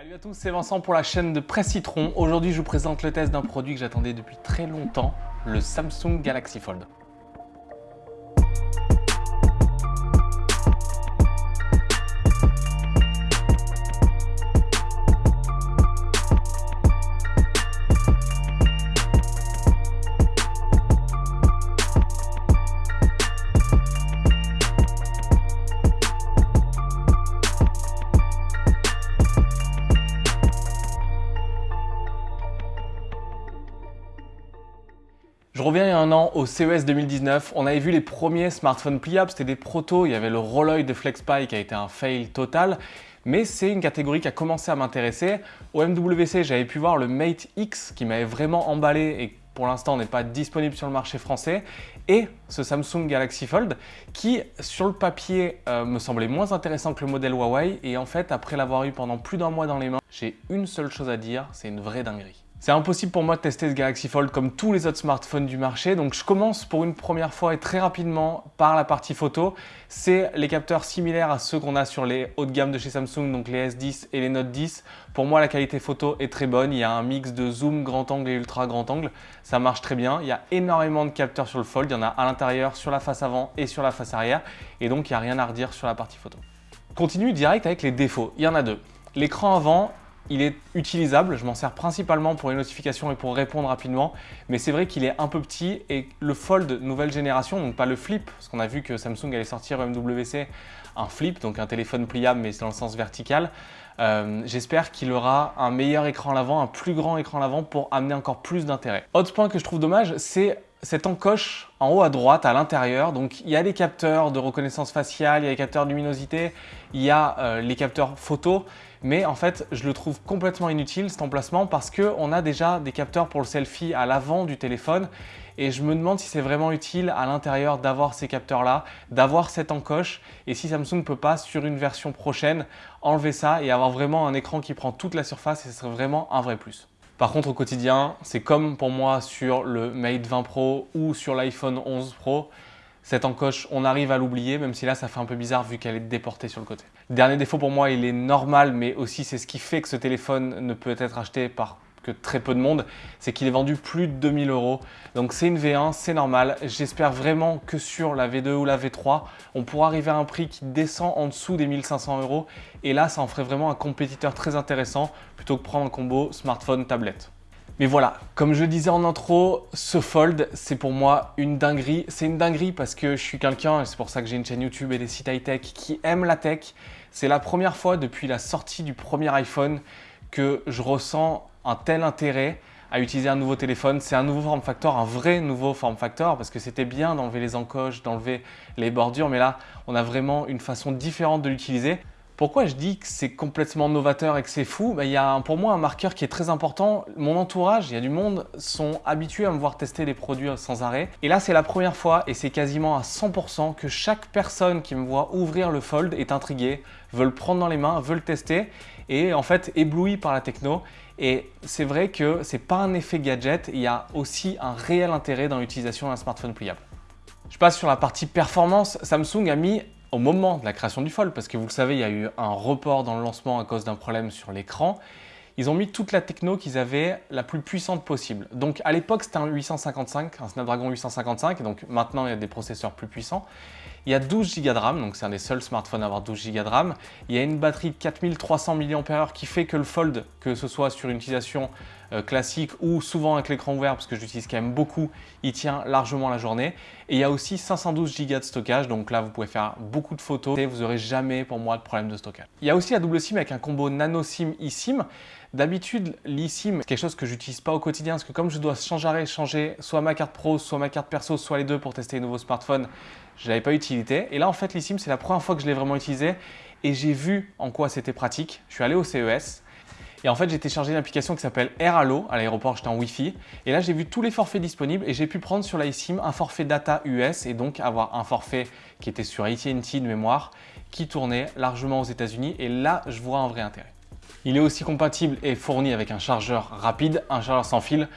Salut à tous, c'est Vincent pour la chaîne de Presse Citron. Aujourd'hui, je vous présente le test d'un produit que j'attendais depuis très longtemps, le Samsung Galaxy Fold. Je reviens il y a un an au CES 2019, on avait vu les premiers smartphones pliables, c'était des protos, il y avait le Rolloy de FlexPy qui a été un fail total, mais c'est une catégorie qui a commencé à m'intéresser. Au MWC, j'avais pu voir le Mate X qui m'avait vraiment emballé et pour l'instant n'est pas disponible sur le marché français, et ce Samsung Galaxy Fold qui, sur le papier, euh, me semblait moins intéressant que le modèle Huawei, et en fait, après l'avoir eu pendant plus d'un mois dans les mains, j'ai une seule chose à dire, c'est une vraie dinguerie. C'est impossible pour moi de tester ce Galaxy Fold comme tous les autres smartphones du marché, donc je commence pour une première fois et très rapidement par la partie photo. C'est les capteurs similaires à ceux qu'on a sur les hauts de gamme de chez Samsung, donc les S10 et les Note 10. Pour moi, la qualité photo est très bonne. Il y a un mix de zoom, grand angle et ultra grand angle. Ça marche très bien. Il y a énormément de capteurs sur le Fold. Il y en a à l'intérieur, sur la face avant et sur la face arrière. Et donc, il n'y a rien à redire sur la partie photo. Continue direct avec les défauts. Il y en a deux. L'écran avant, il est utilisable, je m'en sers principalement pour les notifications et pour répondre rapidement, mais c'est vrai qu'il est un peu petit et le Fold nouvelle génération, donc pas le Flip, parce qu'on a vu que Samsung allait sortir au MWC un Flip, donc un téléphone pliable mais dans le sens vertical. Euh, j'espère qu'il aura un meilleur écran à l'avant, un plus grand écran à l'avant pour amener encore plus d'intérêt. Autre point que je trouve dommage, c'est cette encoche en haut à droite, à l'intérieur. Donc il y a des capteurs de reconnaissance faciale, il y a des capteurs de luminosité, il y a euh, les capteurs photo. Mais en fait, je le trouve complètement inutile cet emplacement parce qu'on a déjà des capteurs pour le selfie à l'avant du téléphone. Et je me demande si c'est vraiment utile à l'intérieur d'avoir ces capteurs-là, d'avoir cette encoche. Et si Samsung ne peut pas, sur une version prochaine, enlever ça et avoir vraiment un écran qui prend toute la surface et ce serait vraiment un vrai plus. Par contre, au quotidien, c'est comme pour moi sur le Mate 20 Pro ou sur l'iPhone 11 Pro, cette encoche, on arrive à l'oublier, même si là, ça fait un peu bizarre vu qu'elle est déportée sur le côté. Dernier défaut pour moi, il est normal, mais aussi c'est ce qui fait que ce téléphone ne peut être acheté par que très peu de monde, c'est qu'il est vendu plus de 2000 euros. Donc c'est une V1, c'est normal. J'espère vraiment que sur la V2 ou la V3, on pourra arriver à un prix qui descend en dessous des 1500 euros. Et là, ça en ferait vraiment un compétiteur très intéressant plutôt que prendre un combo smartphone-tablette. Mais voilà, comme je disais en intro, ce Fold, c'est pour moi une dinguerie. C'est une dinguerie parce que je suis quelqu'un, et c'est pour ça que j'ai une chaîne YouTube et des sites high-tech, qui aiment la tech. C'est la première fois depuis la sortie du premier iPhone que je ressens un tel intérêt à utiliser un nouveau téléphone. C'est un nouveau form factor, un vrai nouveau form factor parce que c'était bien d'enlever les encoches, d'enlever les bordures, mais là, on a vraiment une façon différente de l'utiliser. Pourquoi je dis que c'est complètement novateur et que c'est fou? Ben, Il y a pour moi un marqueur qui est très important. Mon entourage, il y a du monde, sont habitués à me voir tester les produits sans arrêt. Et là, c'est la première fois et c'est quasiment à 100% que chaque personne qui me voit ouvrir le Fold est intriguée, veut le prendre dans les mains, veut le tester et en fait ébloui par la techno. Et c'est vrai que ce n'est pas un effet gadget, il y a aussi un réel intérêt dans l'utilisation d'un smartphone pliable. Je passe sur la partie performance. Samsung a mis au moment de la création du Fold, parce que vous le savez, il y a eu un report dans le lancement à cause d'un problème sur l'écran, ils ont mis toute la techno qu'ils avaient la plus puissante possible. Donc à l'époque, c'était un 855, un Snapdragon 855, et donc maintenant, il y a des processeurs plus puissants. Il y a 12 Go de RAM, donc c'est un des seuls smartphones à avoir 12 Go de RAM. Il y a une batterie de 4300 mAh qui fait que le Fold, que ce soit sur une utilisation euh, classique ou souvent avec l'écran ouvert, parce que je l'utilise quand même beaucoup, il tient largement la journée. Et il y a aussi 512 Go de stockage, donc là vous pouvez faire beaucoup de photos et vous n'aurez jamais pour moi de problème de stockage. Il y a aussi la double SIM avec un combo nano SIM eSIM. D'habitude, l'eSIM, c'est quelque chose que j'utilise pas au quotidien parce que comme je dois changer changer soit ma carte pro, soit ma carte perso, soit les deux pour tester les nouveaux smartphones, je n'avais pas utilité. Et là, en fait, l'eSIM, c'est la première fois que je l'ai vraiment utilisé et j'ai vu en quoi c'était pratique. Je suis allé au CES et en fait, j'ai téléchargé une application qui s'appelle AirAllo. À l'aéroport, j'étais en Wi-Fi. Et là, j'ai vu tous les forfaits disponibles et j'ai pu prendre sur l'iSIM un forfait data US et donc avoir un forfait qui était sur AT&T de mémoire qui tournait largement aux États-Unis. Et là, je vois un vrai intérêt. Il est aussi compatible et fourni avec un chargeur rapide, un chargeur sans fil.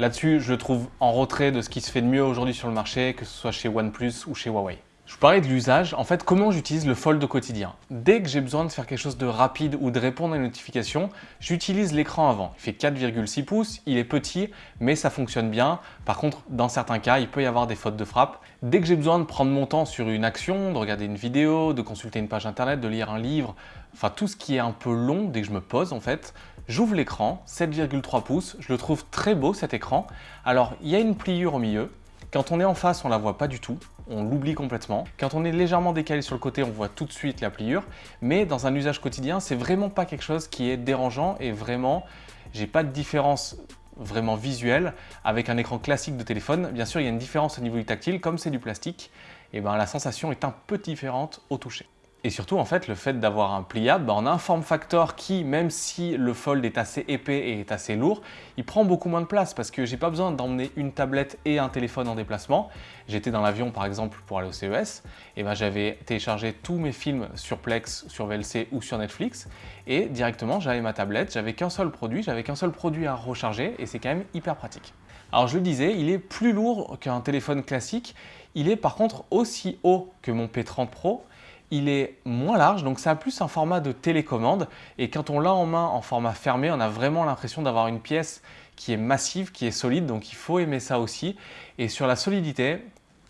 Là-dessus, je le trouve en retrait de ce qui se fait de mieux aujourd'hui sur le marché, que ce soit chez OnePlus ou chez Huawei. Je parlais de l'usage, en fait comment j'utilise le Fold au quotidien? Dès que j'ai besoin de faire quelque chose de rapide ou de répondre à une notification, j'utilise l'écran avant. Il fait 4,6 pouces, il est petit mais ça fonctionne bien. Par contre dans certains cas il peut y avoir des fautes de frappe. Dès que j'ai besoin de prendre mon temps sur une action, de regarder une vidéo, de consulter une page internet, de lire un livre, enfin tout ce qui est un peu long dès que je me pose en fait, j'ouvre l'écran, 7,3 pouces, je le trouve très beau cet écran. Alors il y a une pliure au milieu, quand on est en face, on la voit pas du tout, on l'oublie complètement. Quand on est légèrement décalé sur le côté, on voit tout de suite la pliure. Mais dans un usage quotidien, c'est vraiment pas quelque chose qui est dérangeant et vraiment, j'ai pas de différence vraiment visuelle avec un écran classique de téléphone. Bien sûr, il y a une différence au niveau du tactile, comme c'est du plastique, et ben la sensation est un peu différente au toucher. Et surtout, en fait, le fait d'avoir un pliable, bah, on a un form factor qui, même si le Fold est assez épais et est assez lourd, il prend beaucoup moins de place parce que j'ai pas besoin d'emmener une tablette et un téléphone en déplacement. J'étais dans l'avion, par exemple, pour aller au CES, et ben, j'avais téléchargé tous mes films sur Plex, sur VLC ou sur Netflix, et directement, j'avais ma tablette, j'avais qu'un seul produit, j'avais qu'un seul produit à recharger, et c'est quand même hyper pratique. Alors je le disais, il est plus lourd qu'un téléphone classique, il est par contre aussi haut que mon P30 Pro, il est moins large, donc ça a plus un format de télécommande. Et quand on l'a en main en format fermé, on a vraiment l'impression d'avoir une pièce qui est massive, qui est solide, donc il faut aimer ça aussi. Et sur la solidité,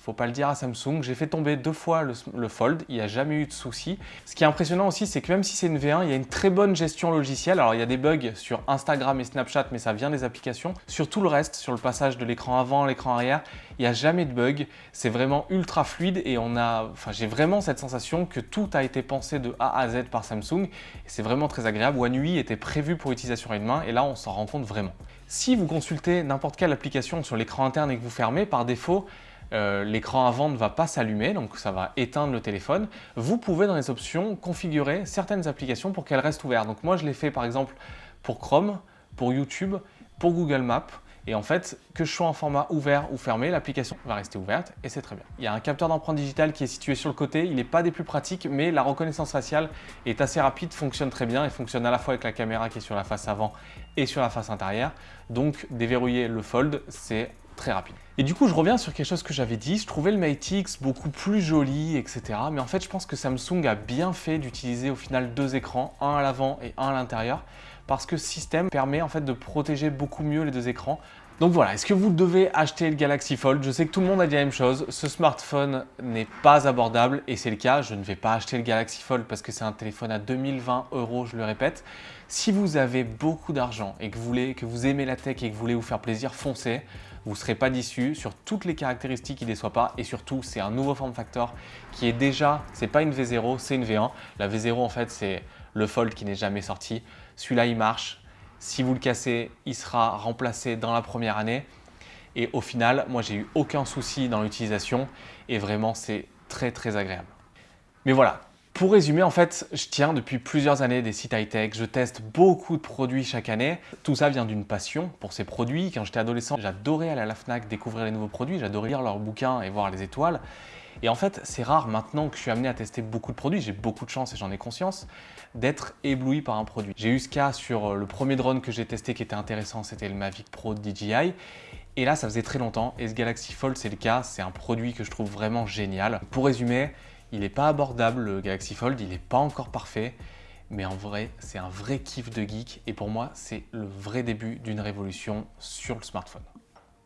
faut pas le dire à Samsung, j'ai fait tomber deux fois le, Fold, il n'y a jamais eu de souci. Ce qui est impressionnant aussi, c'est que même si c'est une V1, il y a une très bonne gestion logicielle. Alors il y a des bugs sur Instagram et Snapchat, mais ça vient des applications. Sur tout le reste, sur le passage de l'écran avant, l'écran arrière, il n'y a jamais de bug. C'est vraiment ultra fluide et on a, enfin j'ai vraiment cette sensation que tout a été pensé de A à Z par Samsung. C'est vraiment très agréable. One UI était prévu pour utilisation à une main et là on s'en rend compte vraiment. Si vous consultez n'importe quelle application sur l'écran interne et que vous fermez, par défaut, euh, l'écran avant ne va pas s'allumer, donc ça va éteindre le téléphone. Vous pouvez dans les options configurer certaines applications pour qu'elles restent ouvertes. Donc moi je l'ai fait par exemple pour Chrome, pour YouTube, pour Google Maps. Et en fait, que je sois en format ouvert ou fermé, l'application va rester ouverte et c'est très bien. Il y a un capteur d'empreinte digitale qui est situé sur le côté. Il n'est pas des plus pratiques, mais la reconnaissance faciale est assez rapide, fonctionne très bien et fonctionne à la fois avec la caméra qui est sur la face avant et sur la face intérieure. Donc, déverrouiller le Fold, c'est rapide. Et du coup, je reviens sur quelque chose que j'avais dit. Je trouvais le Mate X beaucoup plus joli, etc. Mais en fait, je pense que Samsung a bien fait d'utiliser au final deux écrans, un à l'avant et un à l'intérieur, parce que ce système permet en fait de protéger beaucoup mieux les deux écrans. Donc voilà, est-ce que vous devez acheter le Galaxy Fold? Je sais que tout le monde a dit la même chose, ce smartphone n'est pas abordable et c'est le cas, je ne vais pas acheter le Galaxy Fold parce que c'est un téléphone à 2020 euros, je le répète. Si vous avez beaucoup d'argent et que vous, voulez, que vous aimez la tech et que vous voulez vous faire plaisir, foncez vous ne serez pas déçu sur toutes les caractéristiques, il ne déçoit pas et surtout c'est un nouveau form factor qui est déjà, c'est pas une V0, c'est une V1. La V0 en fait c'est le Fold qui n'est jamais sorti. Celui-là il marche, si vous le cassez, il sera remplacé dans la première année et au final, moi j'ai eu aucun souci dans l'utilisation et vraiment c'est très très agréable. Mais voilà, pour résumer, en fait, je tiens depuis plusieurs années des sites high-tech, je teste beaucoup de produits chaque année. Tout ça vient d'une passion pour ces produits. Quand j'étais adolescent, j'adorais aller à la FNAC découvrir les nouveaux produits, j'adorais lire leurs bouquins et voir les étoiles. Et en fait, c'est rare maintenant que je suis amené à tester beaucoup de produits, j'ai beaucoup de chance et j'en ai conscience, d'être ébloui par un produit. J'ai eu ce cas sur le premier drone que j'ai testé qui était intéressant, c'était le Mavic Pro DJI. Et là, ça faisait très longtemps et ce Galaxy Fold, c'est le cas, c'est un produit que je trouve vraiment génial. Pour résumer, il n'est pas abordable le Galaxy Fold, il n'est pas encore parfait, mais en vrai, c'est un vrai kiff de geek et pour moi, c'est le vrai début d'une révolution sur le smartphone.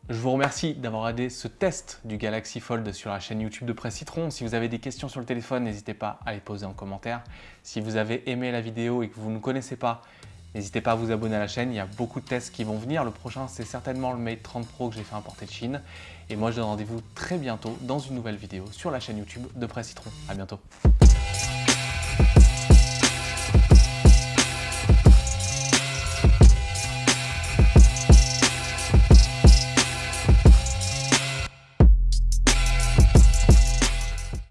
Je vous remercie d'avoir aidé ce test du Galaxy Fold sur la chaîne YouTube de Presse Citron. Si vous avez des questions sur le téléphone, n'hésitez pas à les poser en commentaire. Si vous avez aimé la vidéo et que vous ne connaissez pas N'hésitez pas à vous abonner à la chaîne, il y a beaucoup de tests qui vont venir. Le prochain, c'est certainement le Mate 30 Pro que j'ai fait importer de Chine. Et moi, je donne rendez-vous très bientôt dans une nouvelle vidéo sur la chaîne YouTube de Presse Citron. À bientôt